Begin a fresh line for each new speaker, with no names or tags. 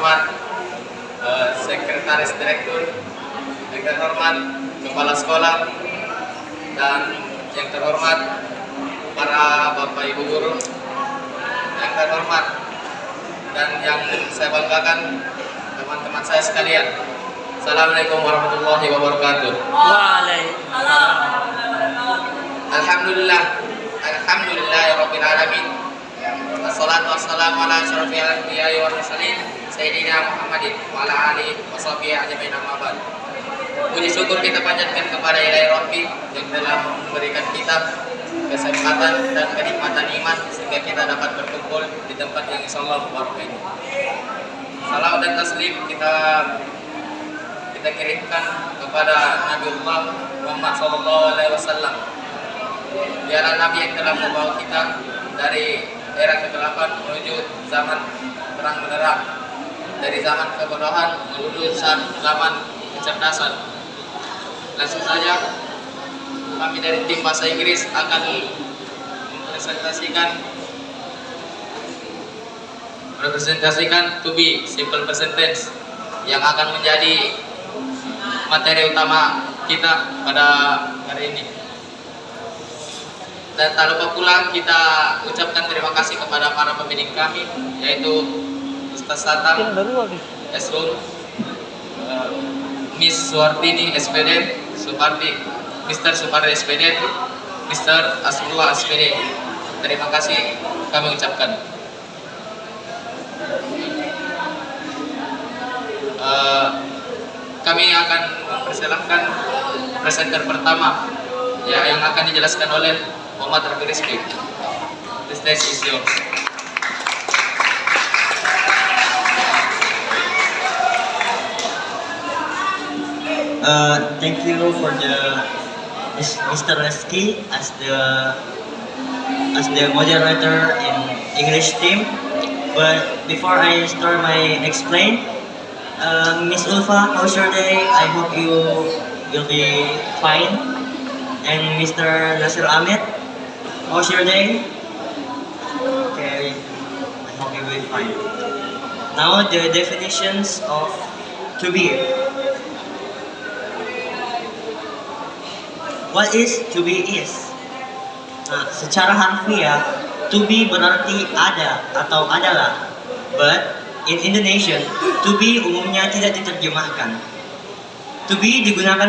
terhormat eh, Sekretaris Direktur, yang terhormat Kepala Sekolah, dan yang terhormat para Bapak Ibu Guru, yang terhormat dan yang saya banggakan teman-teman saya sekalian. Assalamualaikum warahmatullahi wabarakatuh.
Waalaikumsalam.
Alhamdulillah, Alhamdulillah ya Rabbil Alamin. Assalatu wassalamu ala asyrafil anbiya'i wal mursalin Sayyidina Muhammadin wa ala alihi wa sahbihi ajmain amma ba'd. Puji syukur kita panjatkan kepada Ilahi Rabbi yang telah memberikan kita kesempatan dan kenikmatan iman sehingga kita dapat berkumpul di tempat yang insyaallah barakah ini. Salam dan taslim kita kita kirimkan kepada Nabiullah Muhammad sallallahu alaihi wasallam biarlah Nabi yang telah membawa kita dari era kegelapan menuju zaman terang benderang dari zaman kebodohan menuju zaman kecerdasan. Langsung saja kami dari tim bahasa Inggris akan mempresentasikan representasikan to be simple present tense yang akan menjadi materi utama kita pada hari ini. Dan tak lupa pula kita ucapkan terima kasih kepada para pembimbing kami yaitu Ustaz Satam, Esrul, eh, Miss Suwartini SPD, Supardi, Mr. Supardi SPD, Mr. Asrullah SPD. Terima kasih kami ucapkan. Eh, kami akan mempersilahkan presenter pertama ya yang akan dijelaskan oleh Muhammad Rafi Rizki. The stage is yours.
Uh, thank you for the Mr. Reski as the as the moderator in English team. But before I start my explain, uh, Miss Ulfa, how's your day? I hope you will be fine. And Mr. Nasir Ahmed, how's your day? Okay, I hope you will be fine. Now the definitions of to be. What is to be is? Nah, secara harfiah, to be berarti ada atau adalah. But in Indonesian, to be umumnya tidak diterjemahkan. To be digunakan